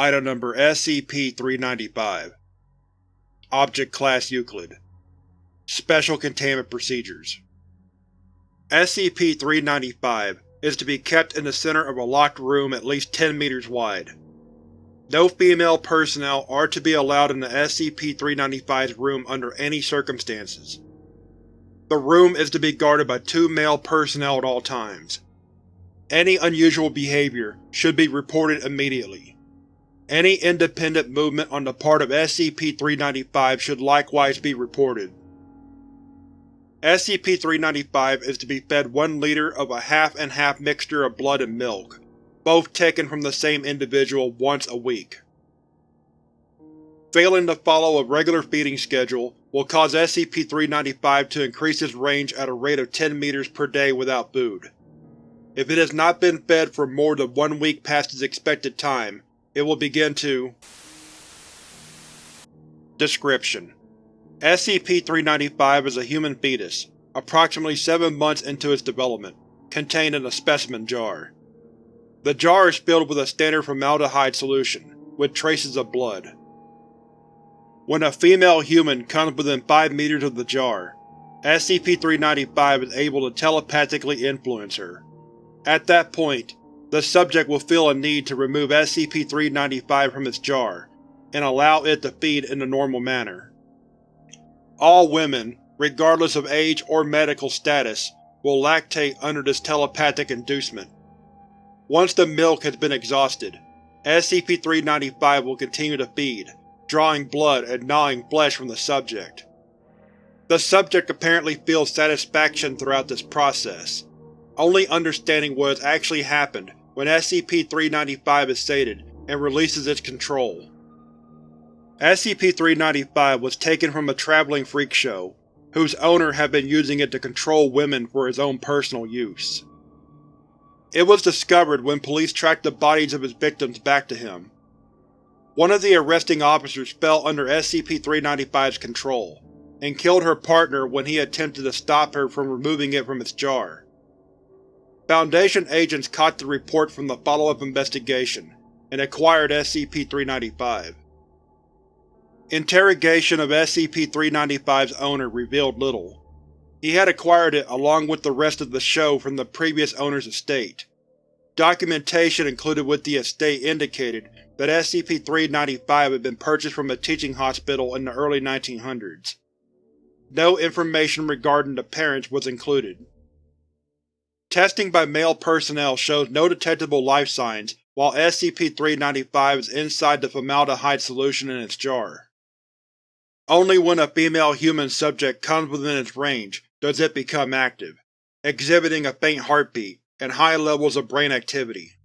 Item Number SCP-395 Object Class Euclid Special Containment Procedures SCP-395 is to be kept in the center of a locked room at least 10 meters wide. No female personnel are to be allowed in the SCP-395's room under any circumstances. The room is to be guarded by two male personnel at all times. Any unusual behavior should be reported immediately. Any independent movement on the part of SCP-395 should likewise be reported. SCP-395 is to be fed one liter of a half-and-half mixture of blood and milk, both taken from the same individual once a week. Failing to follow a regular feeding schedule will cause SCP-395 to increase its range at a rate of 10 meters per day without food. If it has not been fed for more than one week past its expected time, it will begin to Description: SCP-395 is a human fetus, approximately seven months into its development, contained in a specimen jar. The jar is filled with a standard formaldehyde solution, with traces of blood. When a female human comes within 5 meters of the jar, SCP-395 is able to telepathically influence her. At that point, the subject will feel a need to remove SCP-395 from its jar, and allow it to feed in the normal manner. All women, regardless of age or medical status, will lactate under this telepathic inducement. Once the milk has been exhausted, SCP-395 will continue to feed, drawing blood and gnawing flesh from the subject. The subject apparently feels satisfaction throughout this process, only understanding what has actually happened when SCP-395 is sated and releases its control. SCP-395 was taken from a traveling freak show, whose owner had been using it to control women for his own personal use. It was discovered when police tracked the bodies of his victims back to him. One of the arresting officers fell under SCP-395's control, and killed her partner when he attempted to stop her from removing it from its jar. Foundation agents caught the report from the follow-up investigation, and acquired SCP-395. Interrogation of SCP-395's owner revealed little. He had acquired it along with the rest of the show from the previous owner's estate. Documentation included with the estate indicated that SCP-395 had been purchased from a teaching hospital in the early 1900s. No information regarding the parents was included. Testing by male personnel shows no detectable life signs while SCP-395 is inside the formaldehyde solution in its jar. Only when a female human subject comes within its range does it become active, exhibiting a faint heartbeat and high levels of brain activity.